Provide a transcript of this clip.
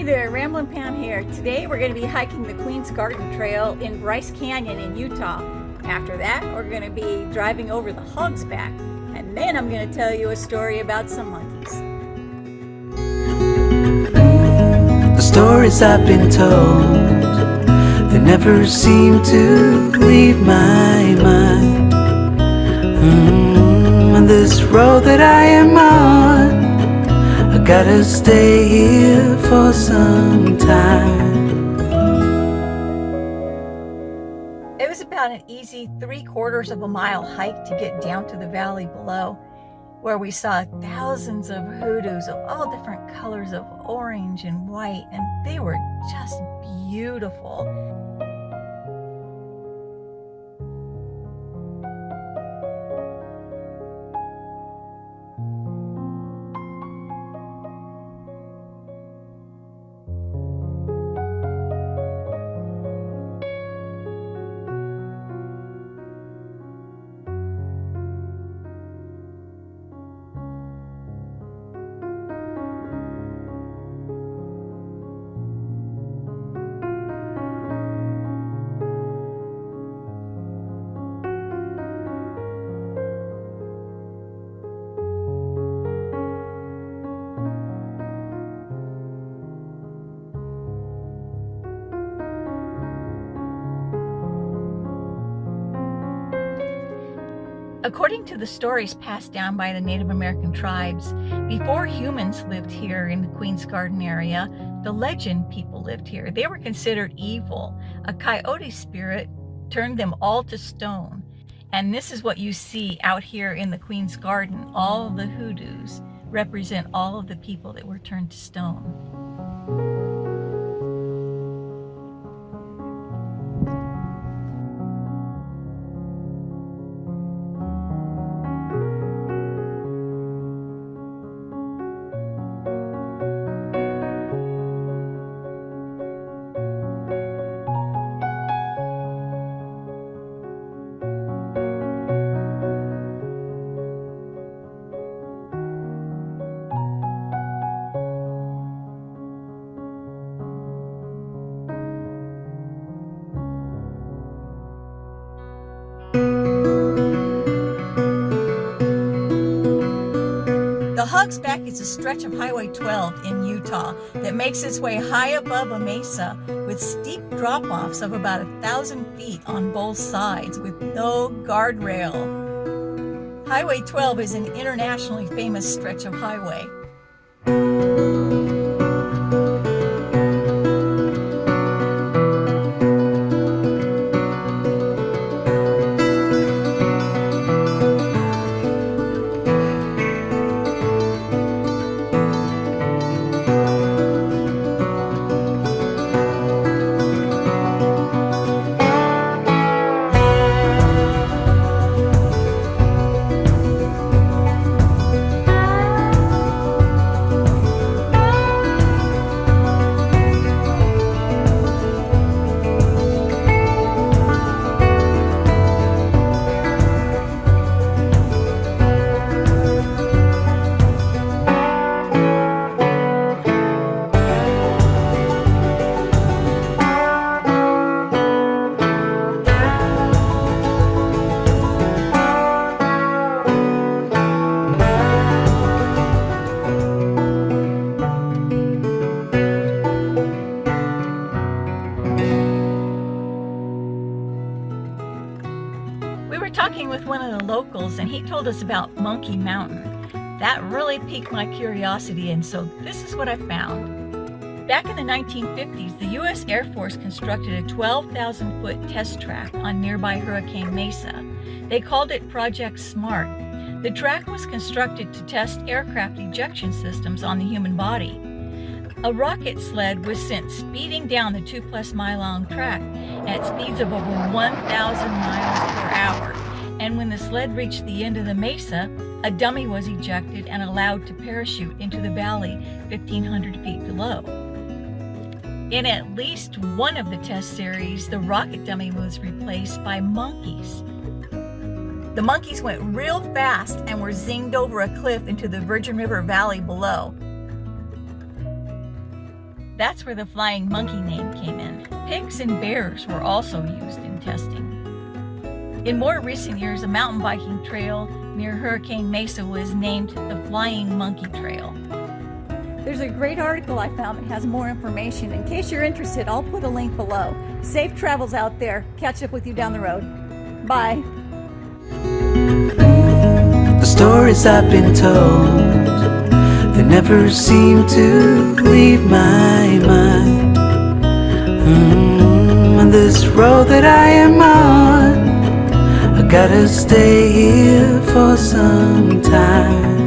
Hi there, Ramblin' Pam here. Today we're going to be hiking the Queen's Garden Trail in Bryce Canyon in Utah. After that, we're going to be driving over the Hog's Back. And then I'm going to tell you a story about some monkeys. The stories I've been told, they never seem to leave my mind. Mm, on this road that I am on, I gotta stay here About an easy three quarters of a mile hike to get down to the valley below, where we saw thousands of hoodoos of all different colors of orange and white, and they were just beautiful. According to the stories passed down by the Native American tribes, before humans lived here in the Queen's Garden area, the legend people lived here. They were considered evil. A coyote spirit turned them all to stone. And this is what you see out here in the Queen's Garden. All the hoodoos represent all of the people that were turned to stone. Hog's Back is a stretch of Highway 12 in Utah that makes its way high above a mesa with steep drop-offs of about a thousand feet on both sides with no guardrail. Highway 12 is an internationally famous stretch of highway. Talking with one of the locals and he told us about Monkey Mountain. That really piqued my curiosity and so this is what I found. Back in the 1950s, the U.S. Air Force constructed a 12,000 foot test track on nearby Hurricane Mesa. They called it Project SMART. The track was constructed to test aircraft ejection systems on the human body. A rocket sled was sent speeding down the two plus mile long track at speeds of over 1,000 miles per hour. And when the sled reached the end of the mesa, a dummy was ejected and allowed to parachute into the valley 1,500 feet below. In at least one of the test series, the rocket dummy was replaced by monkeys. The monkeys went real fast and were zinged over a cliff into the Virgin River Valley below. That's where the flying monkey name came in. Pigs and bears were also used in testing. In more recent years, a mountain biking trail near Hurricane Mesa was named the Flying Monkey Trail. There's a great article I found that has more information. In case you're interested, I'll put a link below. Safe travels out there. Catch up with you down the road. Bye. The stories I've been told, they never seem to leave my mind. Mm, on this road that I am on, I gotta stay here for some time.